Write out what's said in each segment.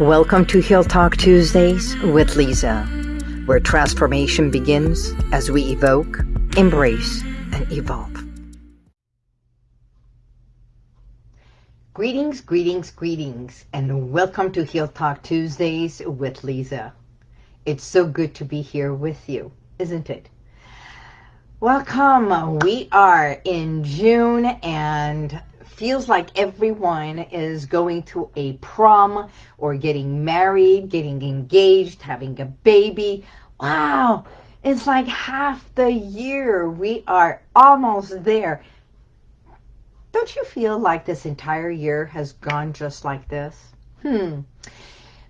Welcome to Heal Talk Tuesdays with Lisa, where transformation begins as we evoke, embrace, and evolve. Greetings, greetings, greetings, and welcome to Heal Talk Tuesdays with Lisa. It's so good to be here with you, isn't it? Welcome. We are in June and feels like everyone is going to a prom or getting married, getting engaged, having a baby. Wow, it's like half the year. We are almost there. Don't you feel like this entire year has gone just like this? Hmm.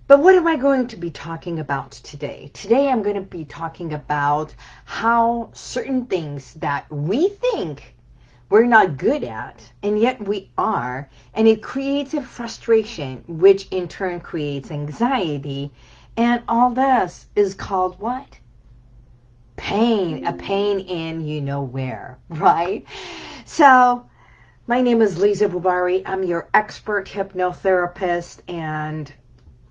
But what am I going to be talking about today? Today I'm going to be talking about how certain things that we think we're not good at, and yet we are. And it creates a frustration, which in turn creates anxiety. And all this is called what? Pain. A pain in you know where, right? So my name is Lisa Bubari. I'm your expert hypnotherapist, and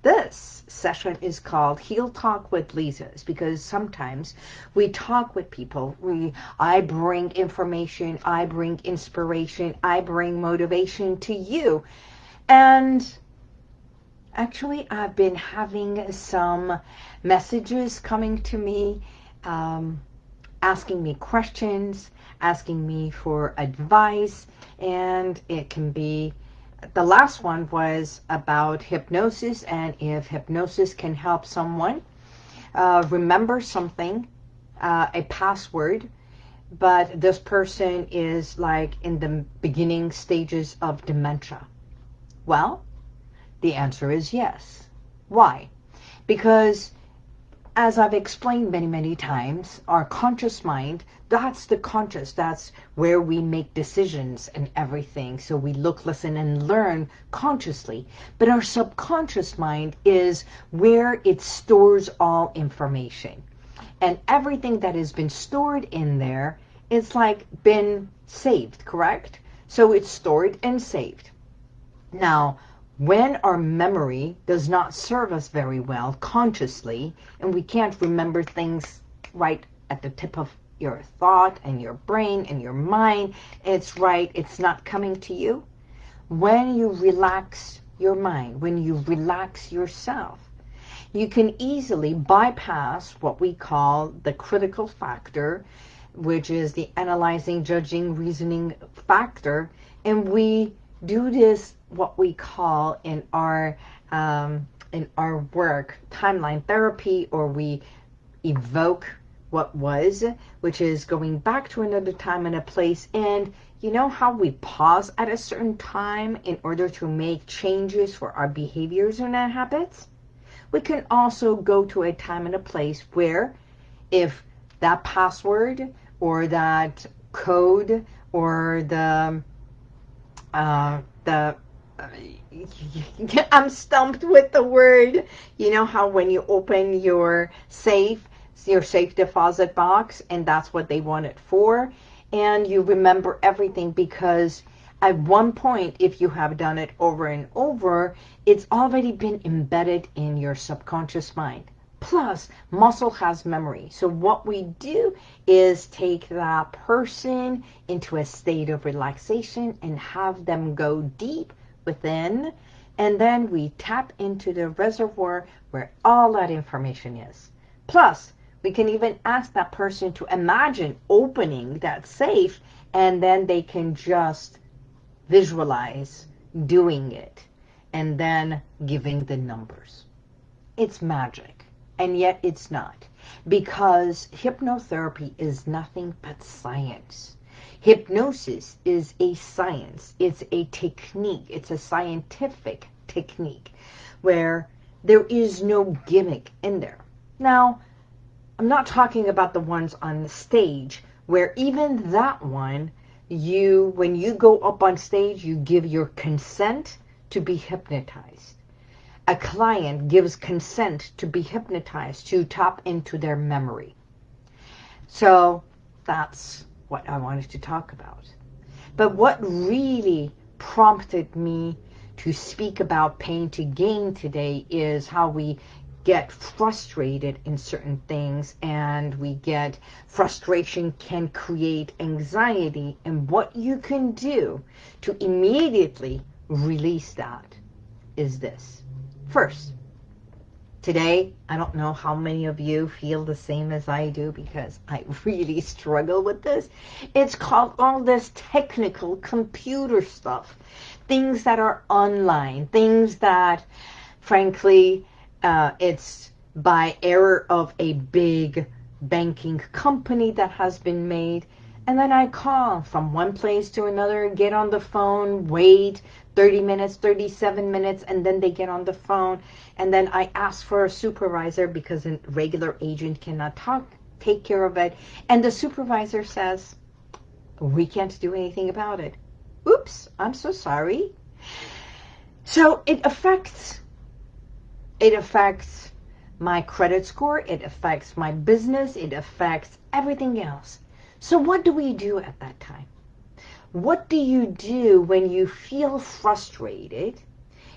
this session is called Heal Talk with Lisa's because sometimes we talk with people. We, I bring information, I bring inspiration, I bring motivation to you. And actually I've been having some messages coming to me, um, asking me questions, asking me for advice, and it can be the last one was about hypnosis and if hypnosis can help someone uh, remember something, uh, a password, but this person is like in the beginning stages of dementia. Well, the answer is yes. Why? Because as I've explained many, many times, our conscious mind, that's the conscious. That's where we make decisions and everything. So we look, listen, and learn consciously. But our subconscious mind is where it stores all information. And everything that has been stored in there, it's like been saved, correct? So it's stored and saved. Now, when our memory does not serve us very well consciously and we can't remember things right at the tip of your thought and your brain and your mind, it's right, it's not coming to you. When you relax your mind, when you relax yourself, you can easily bypass what we call the critical factor, which is the analyzing, judging, reasoning factor, and we do this what we call in our um, in our work timeline therapy or we evoke what was which is going back to another time and a place. And you know how we pause at a certain time in order to make changes for our behaviors and our habits? We can also go to a time and a place where if that password or that code or the uh, the I'm stumped with the word. You know how when you open your safe, your safe deposit box, and that's what they want it for, and you remember everything because at one point, if you have done it over and over, it's already been embedded in your subconscious mind. Plus, muscle has memory. So what we do is take that person into a state of relaxation and have them go deep within. And then we tap into the reservoir where all that information is. Plus, we can even ask that person to imagine opening that safe and then they can just visualize doing it and then giving the numbers. It's magic and yet it's not because hypnotherapy is nothing but science. Hypnosis is a science. It's a technique. It's a scientific technique where there is no gimmick in there. Now, I'm not talking about the ones on the stage where even that one, you, when you go up on stage, you give your consent to be hypnotized a client gives consent to be hypnotized, to tap into their memory. So that's what I wanted to talk about. But what really prompted me to speak about pain to gain today is how we get frustrated in certain things and we get frustration can create anxiety and what you can do to immediately release that is this. First, today, I don't know how many of you feel the same as I do because I really struggle with this. It's called all this technical computer stuff. Things that are online, things that, frankly, uh, it's by error of a big banking company that has been made. And then I call from one place to another, get on the phone, wait 30 minutes, 37 minutes, and then they get on the phone. And then I ask for a supervisor because a regular agent cannot talk, take care of it. And the supervisor says, we can't do anything about it. Oops, I'm so sorry. So it affects it affects my credit score. It affects my business. It affects everything else. So what do we do at that time? What do you do when you feel frustrated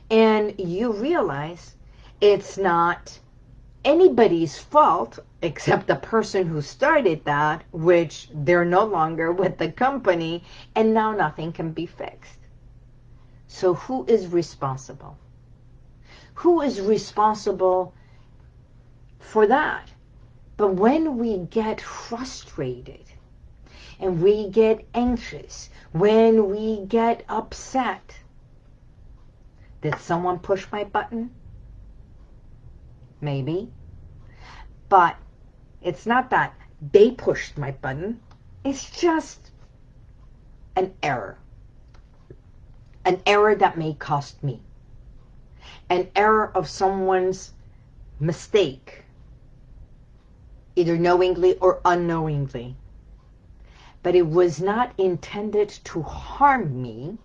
and you realize it's not anybody's fault except the person who started that, which they're no longer with the company, and now nothing can be fixed. So who is responsible? who is responsible for that? But when we get frustrated and we get anxious, when we get upset, did someone push my button? Maybe. But it's not that they pushed my button. It's just an error. An error that may cost me an error of someone's mistake, either knowingly or unknowingly. But it was not intended to harm me.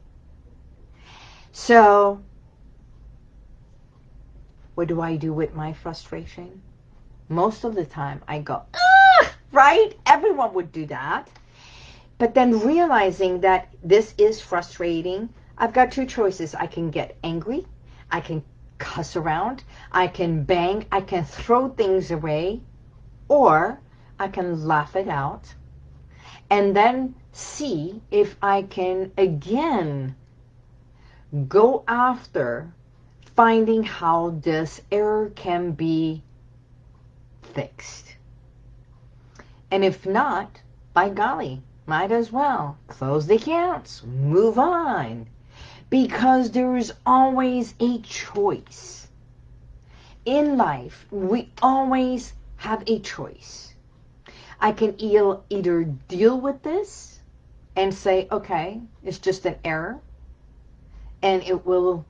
So, what do I do with my frustration? Most of the time I go, ah, right? Everyone would do that. But then realizing that this is frustrating, I've got two choices. I can get angry. I can cuss around, I can bang, I can throw things away, or I can laugh it out and then see if I can again go after finding how this error can be fixed. And if not, by golly, might as well close the accounts, move on, because there is always a choice. In life, we always have a choice. I can either deal with this and say, okay, it's just an error, and it will,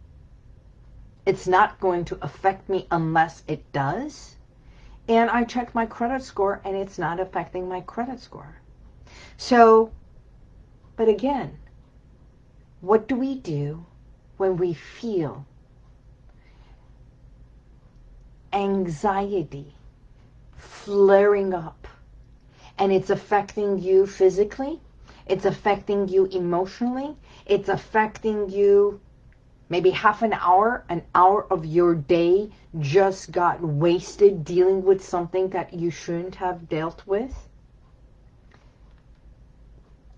it's not going to affect me unless it does. And I check my credit score and it's not affecting my credit score. So, but again, what do we do when we feel anxiety flaring up and it's affecting you physically, it's affecting you emotionally, it's affecting you maybe half an hour, an hour of your day just got wasted dealing with something that you shouldn't have dealt with?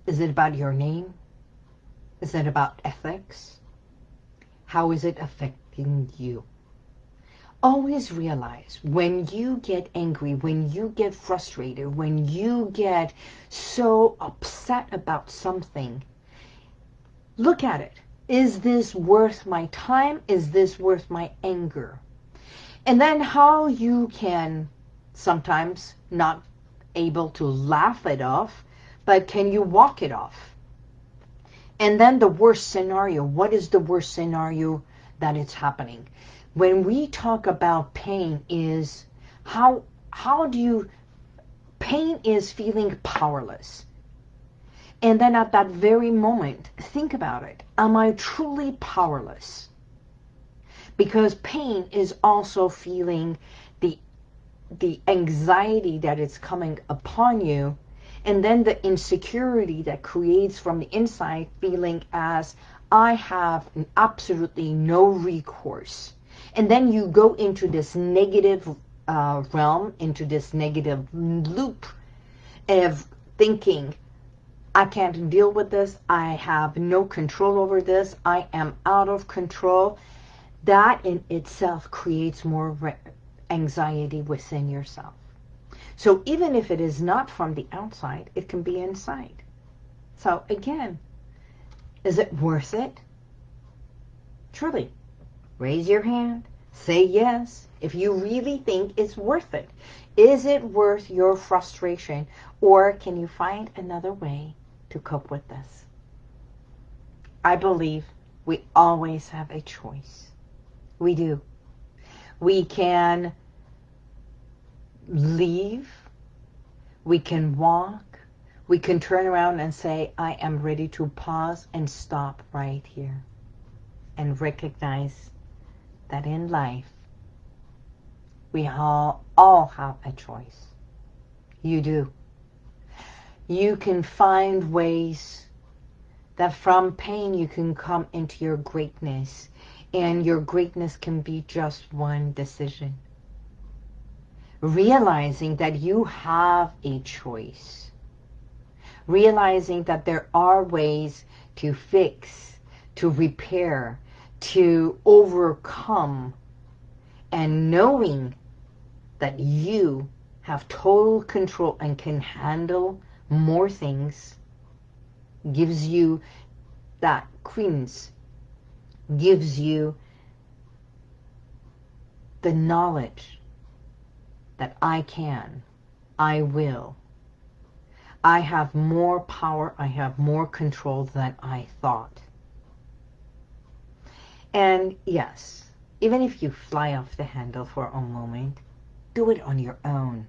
Is it about your name? Is it about ethics? How is it affecting you? Always realize when you get angry, when you get frustrated, when you get so upset about something, look at it. Is this worth my time? Is this worth my anger? And then how you can sometimes not able to laugh it off, but can you walk it off? And then the worst scenario. What is the worst scenario that it's happening? When we talk about pain is how how do you pain is feeling powerless. And then at that very moment, think about it. Am I truly powerless? Because pain is also feeling the the anxiety that is coming upon you and then the insecurity that creates from the inside feeling as I have absolutely no recourse. And then you go into this negative uh, realm, into this negative loop of thinking, I can't deal with this. I have no control over this. I am out of control. That in itself creates more anxiety within yourself. So even if it is not from the outside, it can be inside. So again, is it worth it? Truly, raise your hand. Say yes if you really think it's worth it. Is it worth your frustration or can you find another way to cope with this? I believe we always have a choice. We do. We can leave. We can walk. We can turn around and say, I am ready to pause and stop right here. And recognize that in life, we all, all have a choice. You do. You can find ways that from pain you can come into your greatness. And your greatness can be just one decision. Realizing that you have a choice. Realizing that there are ways to fix, to repair, to overcome. And knowing that you have total control and can handle more things gives you that credence, gives you the knowledge that I can, I will. I have more power, I have more control than I thought. And yes, even if you fly off the handle for a moment, do it on your own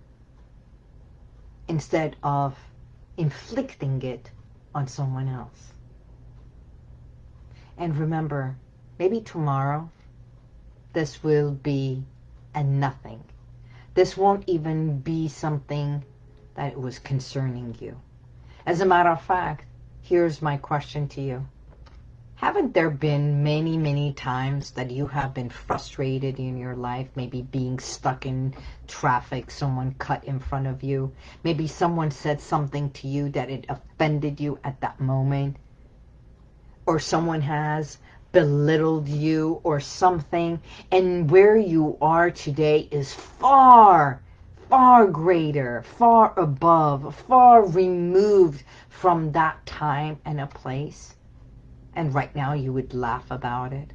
instead of inflicting it on someone else. And remember, maybe tomorrow, this will be a nothing. This won't even be something that was concerning you. As a matter of fact, here's my question to you. Haven't there been many, many times that you have been frustrated in your life? Maybe being stuck in traffic, someone cut in front of you. Maybe someone said something to you that it offended you at that moment. Or someone has belittled you or something. And where you are today is far, far greater, far above, far removed from that time and a place and right now you would laugh about it.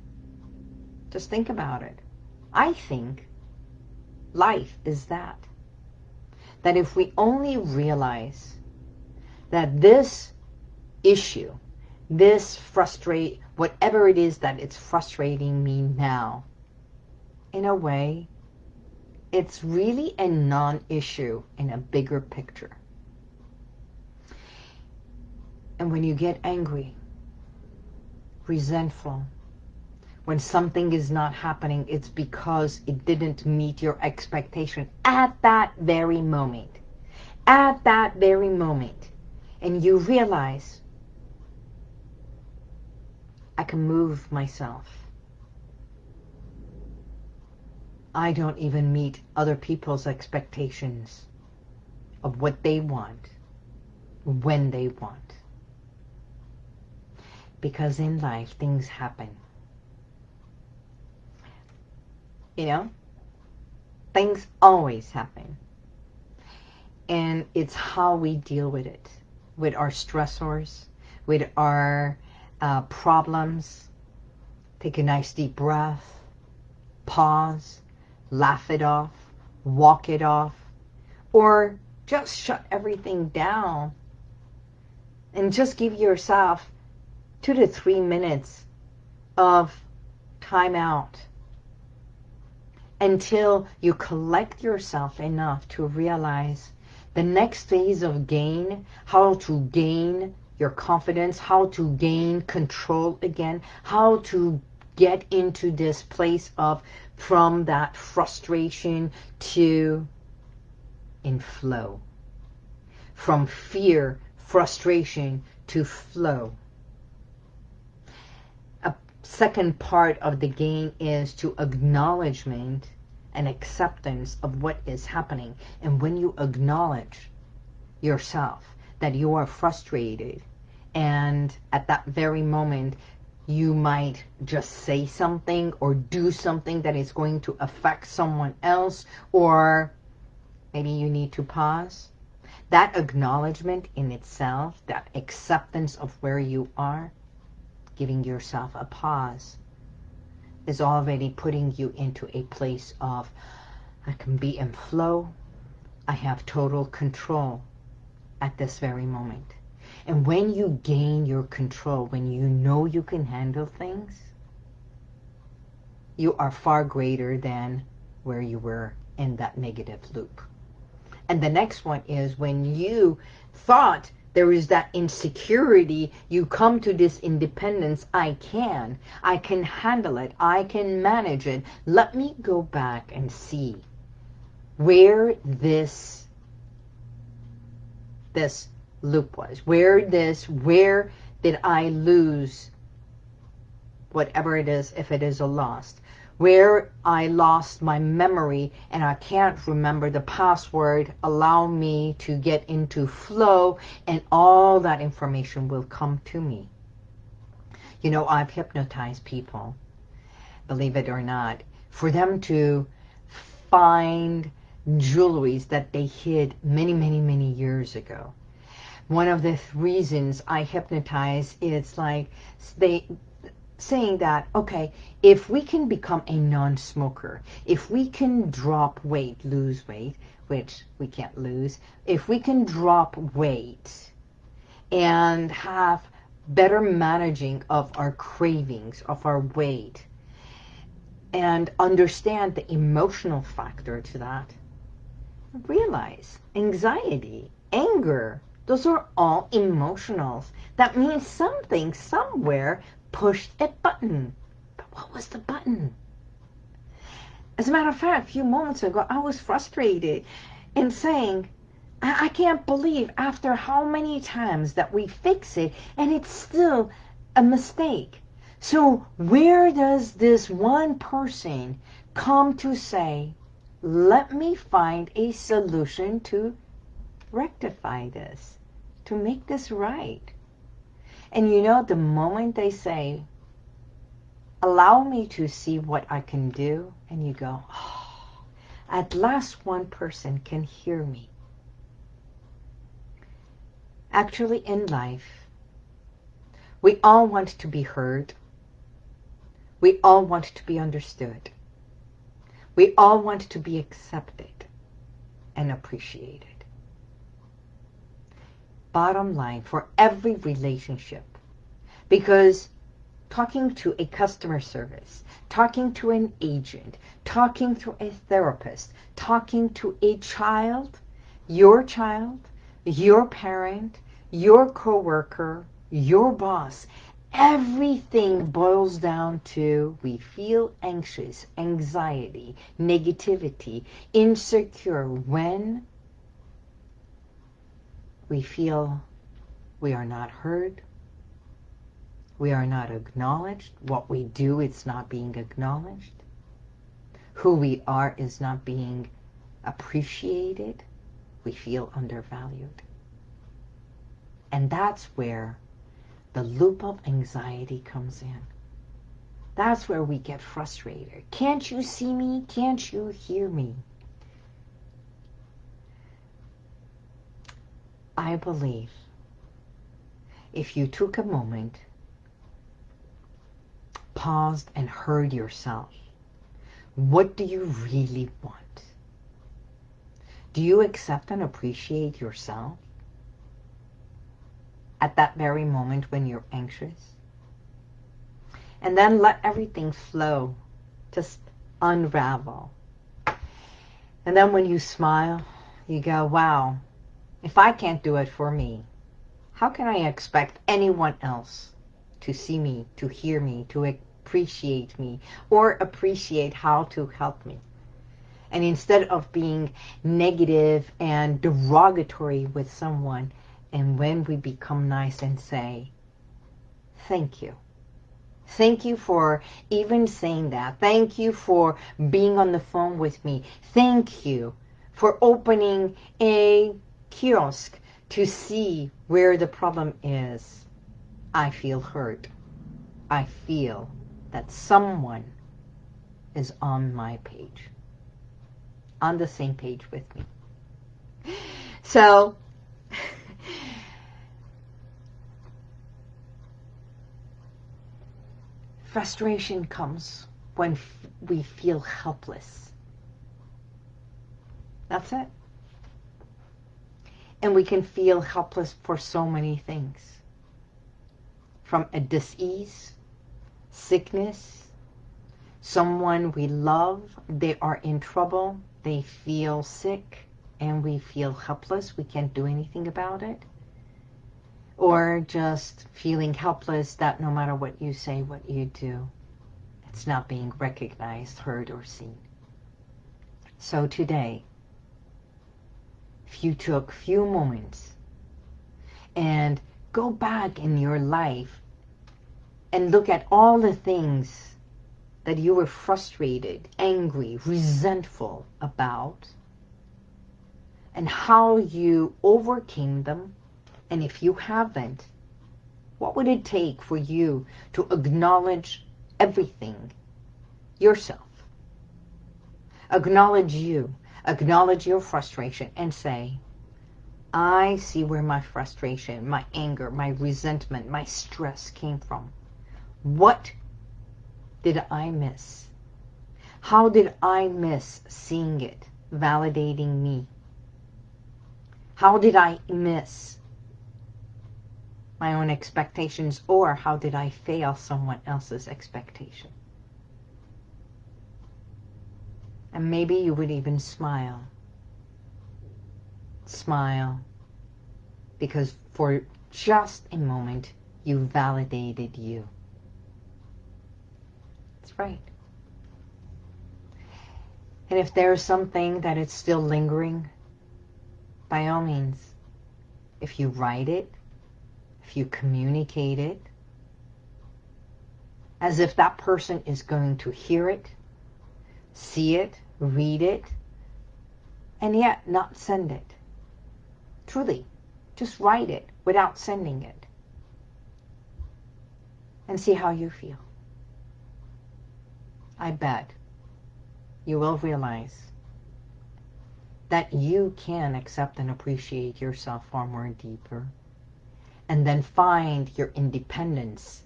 Just think about it. I think life is that. That if we only realize that this issue, this frustrate, whatever it is that it's frustrating me now, in a way, it's really a non-issue in a bigger picture. And when you get angry, resentful. When something is not happening, it's because it didn't meet your expectation at that very moment. At that very moment. And you realize, I can move myself. I don't even meet other people's expectations of what they want, when they want because in life things happen. You know, things always happen. And it's how we deal with it, with our stressors, with our uh, problems. Take a nice deep breath, pause, laugh it off, walk it off, or just shut everything down and just give yourself two to three minutes of time out until you collect yourself enough to realize the next phase of gain, how to gain your confidence, how to gain control again, how to get into this place of from that frustration to in flow. From fear, frustration to flow second part of the game is to acknowledgement and acceptance of what is happening. And when you acknowledge yourself that you are frustrated and at that very moment you might just say something or do something that is going to affect someone else or maybe you need to pause. That acknowledgement in itself, that acceptance of where you are, giving yourself a pause, is already putting you into a place of, I can be in flow, I have total control at this very moment. And when you gain your control, when you know you can handle things, you are far greater than where you were in that negative loop. And the next one is when you thought there is that insecurity, you come to this independence, I can, I can handle it, I can manage it. Let me go back and see where this, this loop was, where this, where did I lose whatever it is, if it is a loss where I lost my memory and I can't remember the password, allow me to get into flow and all that information will come to me. You know, I've hypnotized people, believe it or not, for them to find jewelries that they hid many, many, many years ago. One of the reasons I hypnotize is like they saying that, okay, if we can become a non-smoker, if we can drop weight, lose weight, which we can't lose, if we can drop weight and have better managing of our cravings, of our weight, and understand the emotional factor to that, realize anxiety, anger, those are all emotionals. That means something somewhere pushed a button. But what was the button? As a matter of fact, a few moments ago, I was frustrated in saying, I, I can't believe after how many times that we fix it and it's still a mistake. So where does this one person come to say, let me find a solution to rectify this, to make this right? And you know, the moment they say, allow me to see what I can do, and you go, oh, at last one person can hear me. Actually, in life, we all want to be heard. We all want to be understood. We all want to be accepted and appreciated bottom line for every relationship. Because talking to a customer service, talking to an agent, talking to a therapist, talking to a child, your child, your parent, your coworker, your boss, everything boils down to we feel anxious, anxiety, negativity, insecure when we feel we are not heard, we are not acknowledged, what we do is not being acknowledged, who we are is not being appreciated, we feel undervalued. And that's where the loop of anxiety comes in. That's where we get frustrated. Can't you see me? Can't you hear me? I believe if you took a moment, paused and heard yourself, what do you really want? Do you accept and appreciate yourself at that very moment when you're anxious? And then let everything flow, just unravel. And then when you smile, you go, wow, if I can't do it for me, how can I expect anyone else to see me, to hear me, to appreciate me, or appreciate how to help me? And instead of being negative and derogatory with someone, and when we become nice and say, thank you, Thank you for even saying that. Thank you for being on the phone with me. Thank you for opening a kiosk to see where the problem is. I feel hurt. I feel that someone is on my page, on the same page with me. So, frustration comes when we feel helpless. That's it. And we can feel helpless for so many things. From a disease, sickness, someone we love, they are in trouble, they feel sick, and we feel helpless, we can't do anything about it. Or just feeling helpless that no matter what you say, what you do, it's not being recognized, heard, or seen. So today, if you took few moments and go back in your life and look at all the things that you were frustrated, angry, resentful about, and how you overcame them, and if you haven't, what would it take for you to acknowledge everything yourself? Acknowledge you acknowledge your frustration and say, I see where my frustration, my anger, my resentment, my stress came from. What did I miss? How did I miss seeing it, validating me? How did I miss my own expectations or how did I fail someone else's expectation? And maybe you would even smile. Smile. Because for just a moment, you validated you. That's right. And if there's something that is still lingering, by all means, if you write it, if you communicate it, as if that person is going to hear it, see it, read it, and yet not send it. Truly, just write it without sending it. And see how you feel. I bet you will realize that you can accept and appreciate yourself far more deeper and then find your independence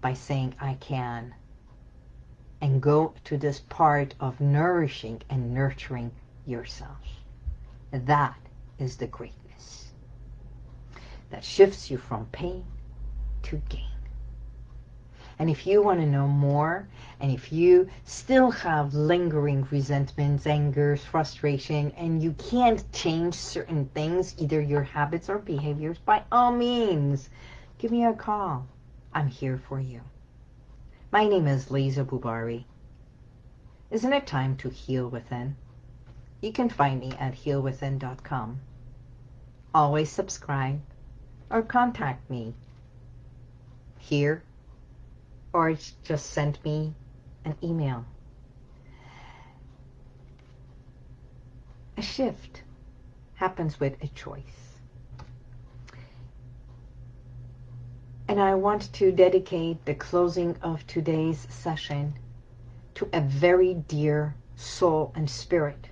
by saying, I can and go to this part of nourishing and nurturing yourself. That is the greatness that shifts you from pain to gain. And if you want to know more, and if you still have lingering resentments, angers, frustration, and you can't change certain things, either your habits or behaviors, by all means, give me a call. I'm here for you. My name is Lisa Bubari. Isn't it time to heal within? You can find me at healwithin.com. Always subscribe or contact me here or just send me an email. A shift happens with a choice. And I want to dedicate the closing of today's session to a very dear soul and spirit.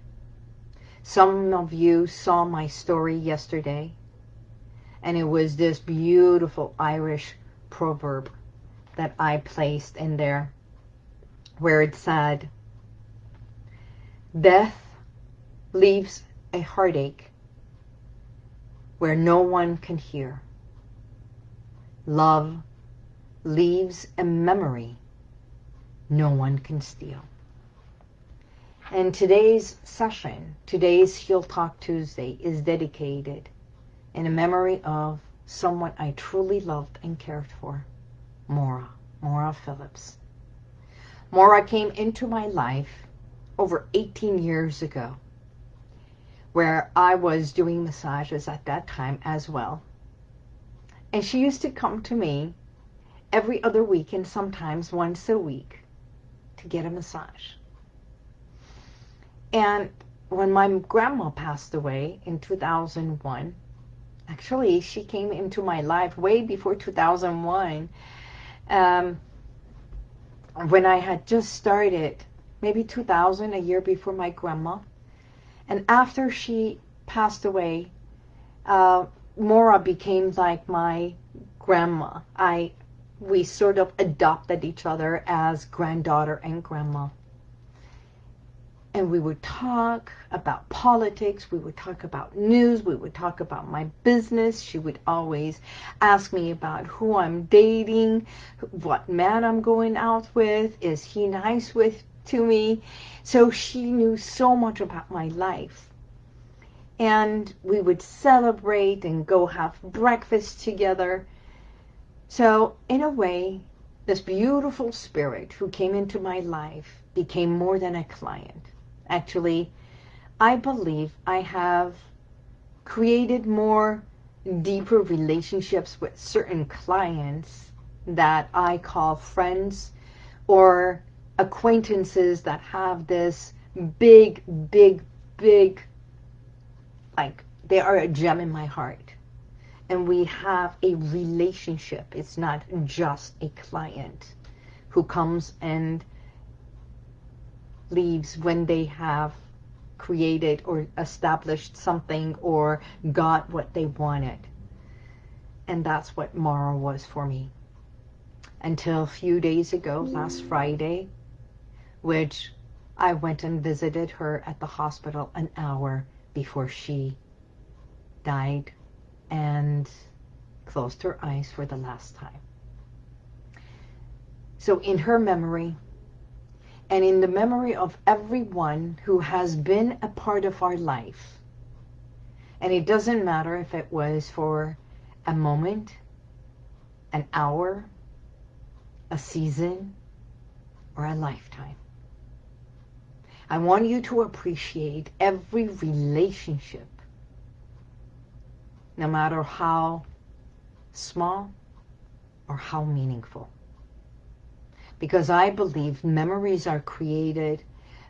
Some of you saw my story yesterday, and it was this beautiful Irish proverb that I placed in there, where it said, Death leaves a heartache where no one can hear. Love leaves a memory no one can steal. And today's session, today's Heal Talk Tuesday, is dedicated in a memory of someone I truly loved and cared for, Maura, Maura Phillips. Maura came into my life over 18 years ago, where I was doing massages at that time as well. And she used to come to me every other week and sometimes once a week to get a massage. And when my grandma passed away in 2001, actually she came into my life way before 2001, um, when I had just started, maybe 2000, a year before my grandma. And after she passed away, uh, Maura became like my grandma. I we sort of adopted each other as granddaughter and grandma. And we would talk about politics, we would talk about news, we would talk about my business. She would always ask me about who I'm dating, what man I'm going out with, is he nice with to me. So she knew so much about my life. And we would celebrate and go have breakfast together. So in a way, this beautiful spirit who came into my life became more than a client. Actually, I believe I have created more deeper relationships with certain clients that I call friends or acquaintances that have this big, big, big, like they are a gem in my heart and we have a relationship. It's not just a client who comes and leaves when they have created or established something or got what they wanted. And that's what Mara was for me. Until a few days ago, last Friday, which I went and visited her at the hospital an hour before she died and closed her eyes for the last time. So in her memory, and in the memory of everyone who has been a part of our life, and it doesn't matter if it was for a moment, an hour, a season, or a lifetime. I want you to appreciate every relationship no matter how small or how meaningful. Because I believe memories are created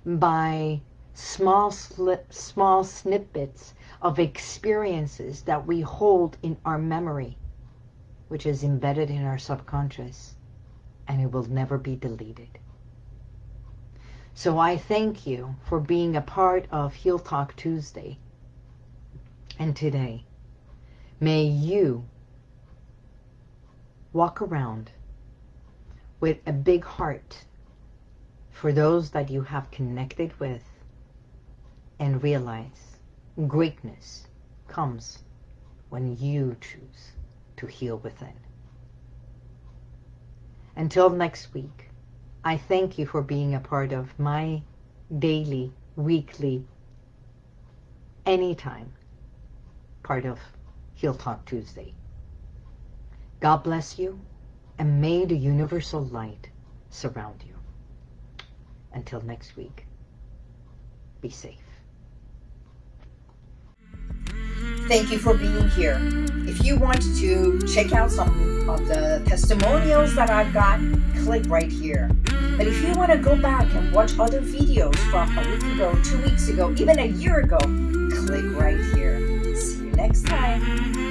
by small slip, small snippets of experiences that we hold in our memory, which is embedded in our subconscious, and it will never be deleted. So I thank you for being a part of Heal Talk Tuesday and today. May you walk around with a big heart for those that you have connected with and realize greatness comes when you choose to heal within. Until next week, I thank you for being a part of my daily, weekly, anytime part of Heal Talk Tuesday. God bless you, and may the universal light surround you. Until next week, be safe. Thank you for being here. If you want to check out some of the testimonials that I've got, click right here. But if you want to go back and watch other videos from a week ago, two weeks ago, even a year ago, click right here. See you next time.